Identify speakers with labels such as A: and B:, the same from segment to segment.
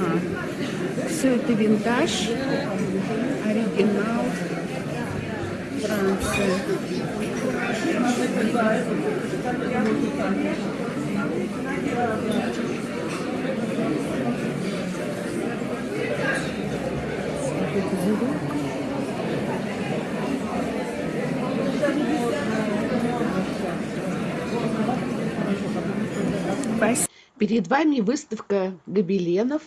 A: Ага. Все это винтаж, оригинал, Франция. Спасибо. Перед вами выставка гобеленов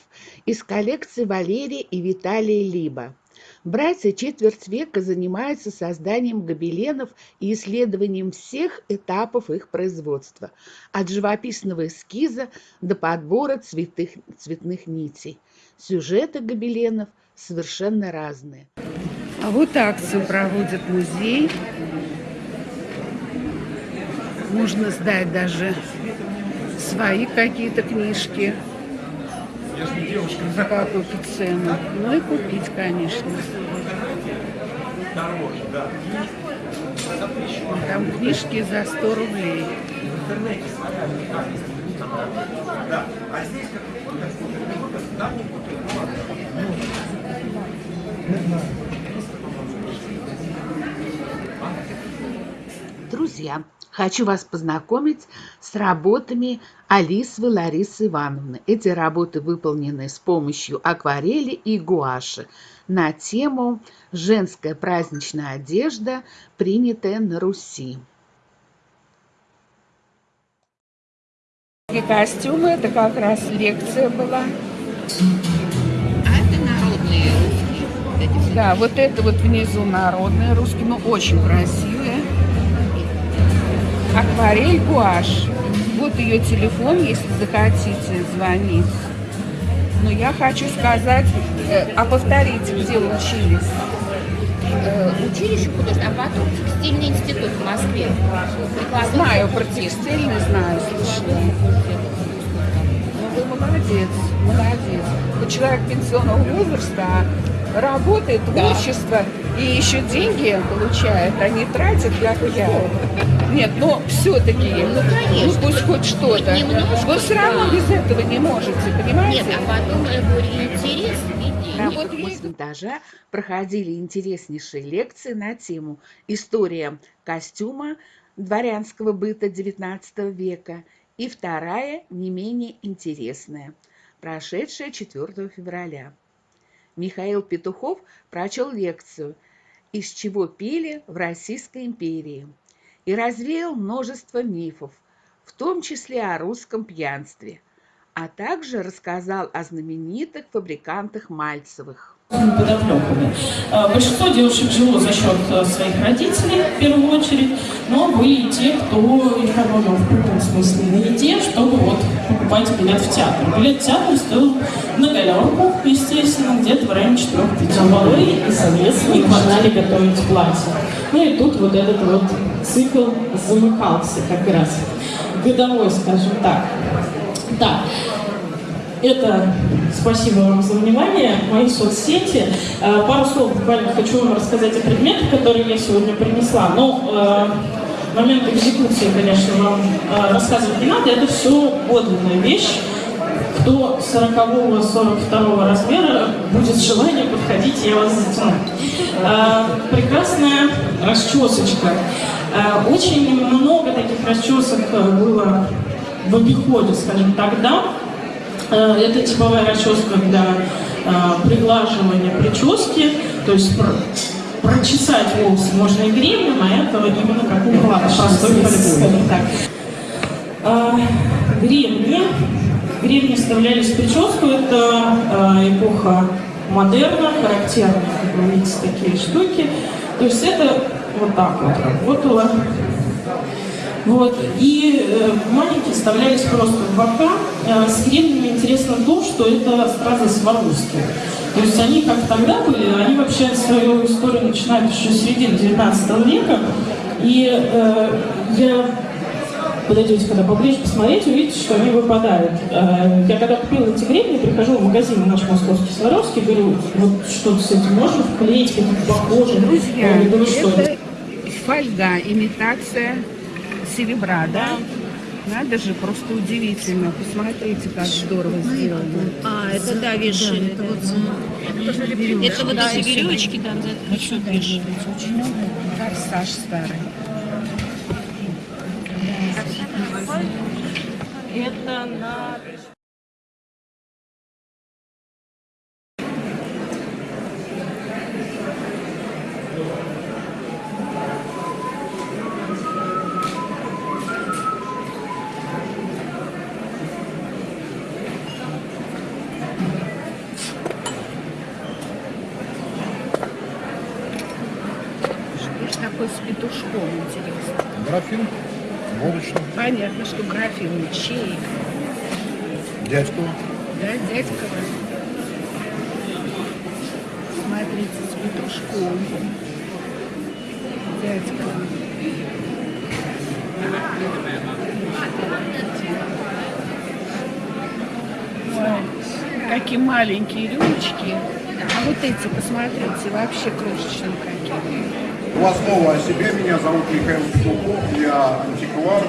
A: из коллекции Валерия и Виталия Либа. Братья четверть века занимаются созданием гобеленов и исследованием всех этапов их производства, от живописного эскиза до подбора цветных, цветных нитей. Сюжеты гобеленов совершенно разные. А вот акцию проводит музей. Можно сдать даже свои какие-то книжки какую-то цену. Ну и купить, конечно. Там книжки за 100 рублей. Друзья, Хочу вас познакомить с работами Алисовой Ларисы Ивановны. Эти работы выполнены с помощью акварели и гуаши на тему «Женская праздничная одежда, принятая на Руси». И костюмы, это как раз лекция была.
B: А это народные русские?
A: Да, вот это вот внизу народные русские, но очень красивые акварель гуашь. Вот ее телефон, если захотите звонить. Но я хочу сказать, э, а повторите, где учились?
B: Э, училище художественное, а потом текстильный институт в Москве.
A: Прекрасный знаю про текстильный, знаю, слышала. Ну, вы молодец, молодец. Вы человек пенсионного возраста, а работает, творчество, да. и еще деньги получает, а не тратит, как я. Нет, но все-таки,
B: ну, конечно,
A: ну пусть хоть что-то. Вы все равно без этого не можете, понимаете?
B: Нет, а потом интерес
A: на вот винтажа проходили интереснейшие лекции на тему «История костюма дворянского быта XIX века» и вторая, не менее интересная, прошедшая 4 февраля. Михаил Петухов прочел лекцию «Из чего пили в Российской империи» и развеял множество мифов, в том числе о русском пьянстве, а также рассказал о знаменитых фабрикантах Мальцевых.
C: Подоплеками. А, большинство девушек жило за счет э, своих родителей, в первую очередь, но были и те, кто экономил в прямом смысле на еде, чтобы вот покупать билет в театр. Билет в театр стоил галерку, естественно, где-то в районе 4-5 Полы и, соответственно, начинали готовить платье. Ну и тут вот этот вот цикл замыкался как раз. Годовой, скажем так. Да. Это спасибо вам за внимание, мои соцсети. Э, пару слов буквально хочу вам рассказать о предметах, которые я сегодня принесла. Но э, момент экзекуции, конечно, вам э, рассказывать не надо. Это все подлинная вещь до 40-42 размера будет желание подходить, я вас затяну. А, прекрасная расчесочка. А, очень много таких расчесок было в обиходе, скажем, тогда. А, это типовая расческа для приглаживания прически, то есть прочесать волосы можно и гребнем, а это именно как уклад, простой скажем так. А, гребни Гребни вставлялись в прическу, это э, эпоха модерна, характерные, как вы видите, такие штуки. То есть это вот так вот работало. Вот. И э, маленькие вставлялись просто в бока. Э, с гребнями интересно то, что это стразы Сваровски. То есть они как тогда были, они вообще свою историю начинают еще с середины 19 века. И э, я подойдете когда поближе, посмотреть, увидите, что они выпадают. Э, я когда купила эти гребни, прихожу в магазин наш московский Сваровский, говорю, вот что-то с этим можно вклеить, какие-то похожие.
A: Друзья, говорю, что это фольга, имитация серебра, да? Надо же, просто удивительно. Посмотрите, как здорово сделано.
B: А, это да, вешали.
D: это вот
B: Это вот эти веревочки, да, за это еще вешали.
A: Форсаж старый.
C: Это на...
A: петушком, интересно?
E: Графин, водочный,
A: Понятно, что графин чей.
E: дядьку.
A: Да, дядька. Смотрите, с петушком. Дядька. Ой, какие маленькие рюмочки. А вот эти, посмотрите, вообще крошечные какие.
E: Два слова о себе. Меня зовут Михаил Петухов. Я антиквар,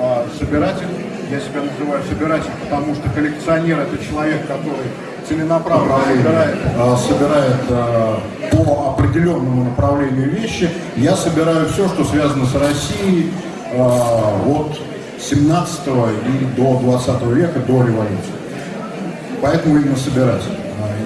E: а, собиратель. Я себя называю собиратель, потому что коллекционер – это человек, который целенаправленно собирает, а, собирает а, по определенному направлению вещи. Я собираю все, что связано с Россией от 17 и до 20 века, до революции. Поэтому именно собиратель.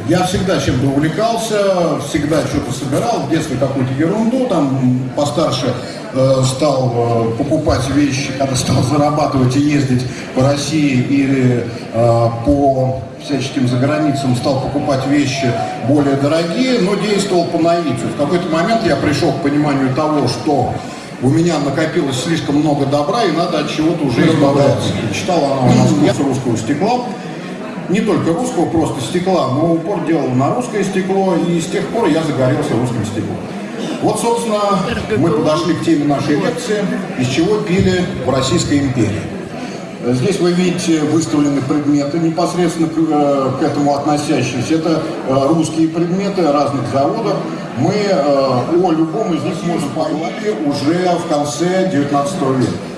E: Я всегда чем-то увлекался, всегда что-то собирал, в детстве какую-то ерунду, там постарше э, стал э, покупать вещи, когда стал зарабатывать и ездить по России или э, по всяческим заграницам стал покупать вещи более дорогие, но действовал по наитию. В какой-то момент я пришел к пониманию того, что у меня накопилось слишком много добра и надо от чего-то уже избавляться. Читала она у нас русского стекла, не только русского просто стекла, но упор делал на русское стекло, и с тех пор я загорелся русским стеклом. Вот, собственно, мы подошли к теме нашей лекции, из чего пили в Российской империи. Здесь вы видите выставлены предметы, непосредственно к, э, к этому относящиеся. Это э, русские предметы разных заводов. Мы э, о любом из них можем поговорить уже в конце 19 века.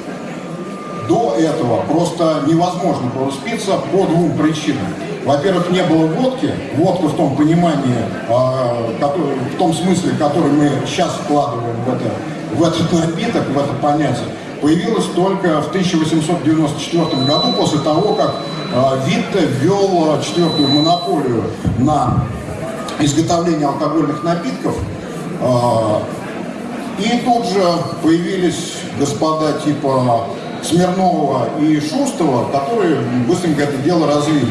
E: До этого просто невозможно было спиться по двум причинам. Во-первых, не было водки, водка в том понимании, а, в том смысле, который мы сейчас вкладываем в, это, в этот напиток, в это понятие, появилась только в 1894 году, после того, как а, Витте ввел четвертую монополию на изготовление алкогольных напитков. А, и тут же появились господа типа Смирнова и Шустова, которые быстренько это дело развили.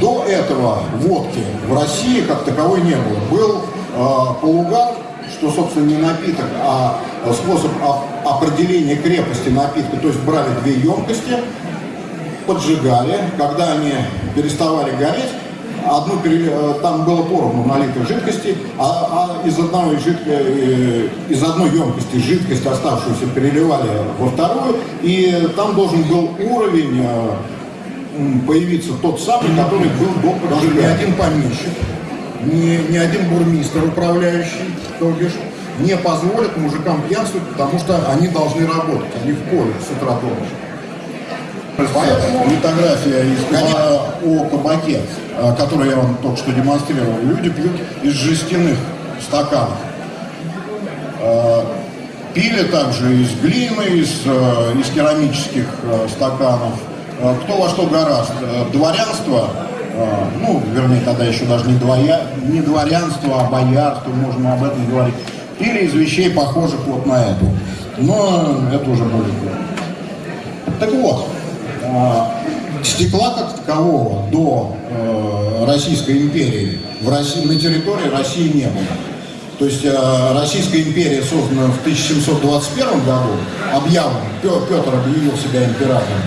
E: До этого водки в России как таковой не было. Был э, полугар, что, собственно, не напиток, а способ оп- определения крепости напитка. То есть брали две емкости, поджигали, когда они переставали гореть, одну э, там было поровну налитой жидкости, а, а из, одной жидкой, э, из одной емкости жидкость оставшуюся переливали во вторую, и там должен был уровень э, появиться тот самый, который был до поджигания. Ни один помещик, ни, ни один бурмистр управляющий, то бишь, не позволит мужикам пьянствовать, потому что они должны работать, они в поле с утра до ночи. Поэтому литография из книга о кабаке, э, которую я вам только что демонстрировал, люди пьют из жестяных стаканов. Э, Пили также из глины, из, э, из керамических стаканов. Кто во что гораст. Дворянство, ну, вернее, тогда еще даже не, двоя, не дворянство, а боярство, можно об этом говорить, пили из вещей, похожих вот на эту. Но это уже более так вот, стекла как такового до э, Российской империи в России, на территории России не было. То есть э, Российская империя создана в 1721 году, объявлен, Пе- Петр объявил себя императором.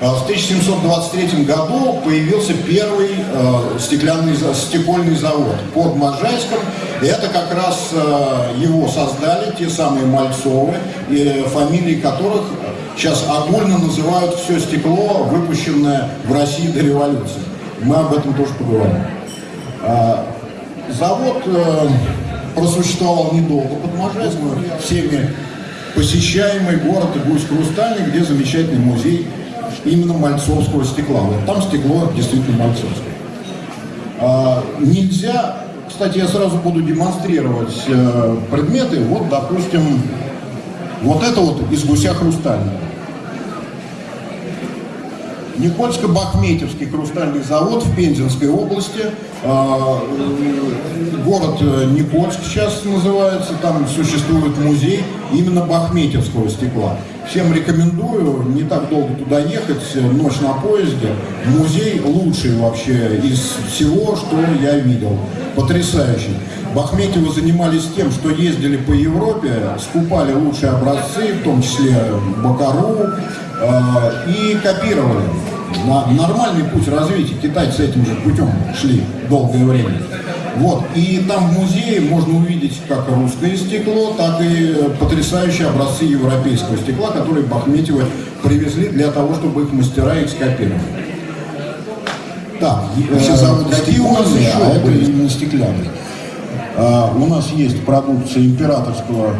E: А В 1723 году появился первый э, стеклянный, стекольный завод под Можайском. И это как раз э, его создали те самые Мальцовы, э, фамилии которых сейчас огульно называют все стекло, выпущенное в России до революции. Мы об этом тоже поговорим. А, Завод э, просуществовал недолго под Можайском, всеми
F: посещаемый город Гусь Хрустальный, где замечательный музей именно мальцовского стекла. Вот там стекло действительно мальцовское. А, нельзя, кстати, я сразу буду демонстрировать э, предметы. Вот, допустим, вот это вот из гуся хрустального. Никольско-Бахметьевский хрустальный завод в Пензенской области. А, э, Город э, Никольск сейчас называется, там существует музей именно бахметьевского стекла. Всем рекомендую, не так долго туда ехать, ночь на поезде. Музей лучший вообще из всего, что я видел. Потрясающий. Бахметьевы занимались тем, что ездили по Европе, скупали лучшие образцы, в том числе Бакару, и копировали. На нормальный путь развития. Китайцы этим же путем шли долгое время. Вот. И там в музее можно увидеть как русское стекло, так и потрясающие образцы европейского стекла, которые Бахметьевы привезли для того, чтобы их мастера их скопировали. Так,
E: Все
F: э,
E: заводы
F: какие у нас
E: стеклянные,
F: еще
E: а это именно стеклянный. А, у нас есть продукция императорского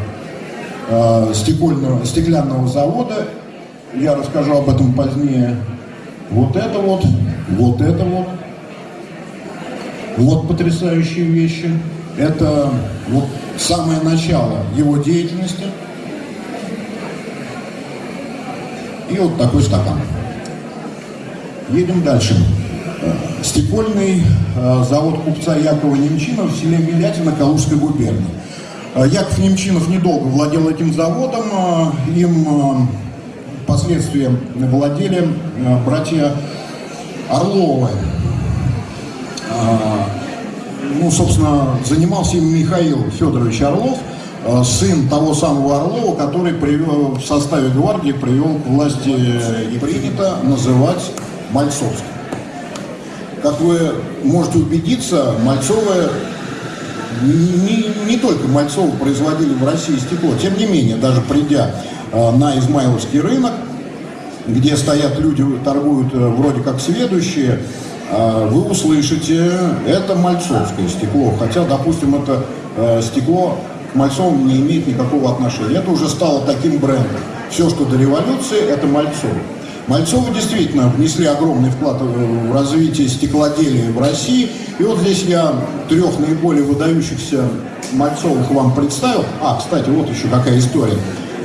E: а, стекольного, стеклянного завода. Я расскажу об этом позднее. Вот это вот, вот это вот. Вот потрясающие вещи. Это вот самое начало его деятельности. И вот такой стакан. Едем дальше. Э, Стекольный э, завод купца Якова Немчинова в селе Милятино Калужской губернии. Э, Яков Немчинов недолго владел этим заводом. Им впоследствии владели э, братья Орловы. А, ну, собственно, занимался им Михаил Федорович Орлов, э, сын того самого Орлова, который привел, в составе гвардии привел к власти э, и принято называть Мальцовским. Как вы можете убедиться, Мальцовы не, не только Мальцовы производили в России стекло, тем не менее, даже придя на Измайловский рынок, где стоят люди, торгуют э, вроде как сведущие, э, вы услышите, это мальцовское стекло. Хотя, допустим, это э, стекло к Мальцовым не имеет никакого отношения. Это уже стало таким брендом. Все, что до революции, это Мальцово. Мальцовы действительно внесли огромный вклад в развитие стеклоделия в России. И вот здесь я трех наиболее выдающихся Мальцовых вам представил. А, кстати, вот еще какая история.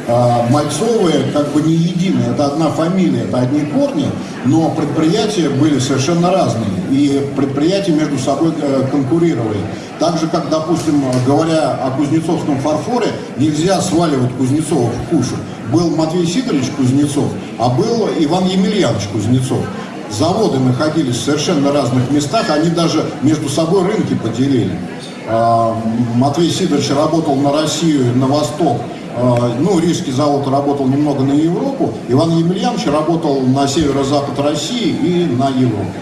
E: А, Мальцовы как бы не единые, это одна фамилия, это одни корни, но предприятия были совершенно разные, и предприятия между собой э, конкурировали. Так же, как, допустим, говоря о кузнецовском фарфоре, нельзя сваливать Кузнецова в кушу. Был Матвей Сидорович Кузнецов, а был Иван Емельянович Кузнецов. Заводы находились в совершенно разных местах, они даже между собой рынки поделили. А, Матвей Сидорович работал на Россию, на Восток, ну, Рижский завод работал немного на Европу, Иван Емельянович работал на северо-запад России и на Европу.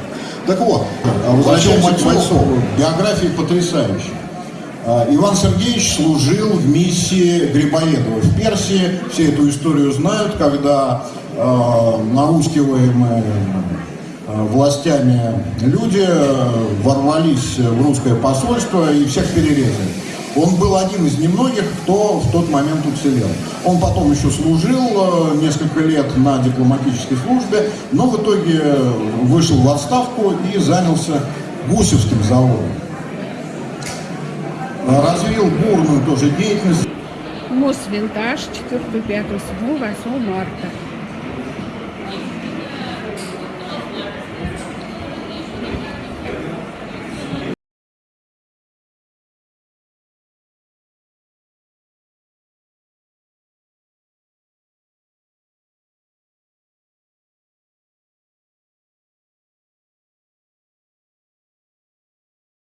E: Так вот, возвращаемся к Мальцову. Биография потрясающая. А, Иван Сергеевич служил в миссии Грибоедова в Персии. Все эту историю знают, когда э, наускиваемые э, властями люди ворвались в русское посольство и всех перерезали. Он был один из немногих, кто в тот момент уцелел. Он потом еще служил э, несколько лет на дипломатической службе, но в итоге вышел в отставку и занялся Гусевским заводом. Э, Развил бурную тоже деятельность.
A: Мосвинтаж 4, 5, 7, 8 марта.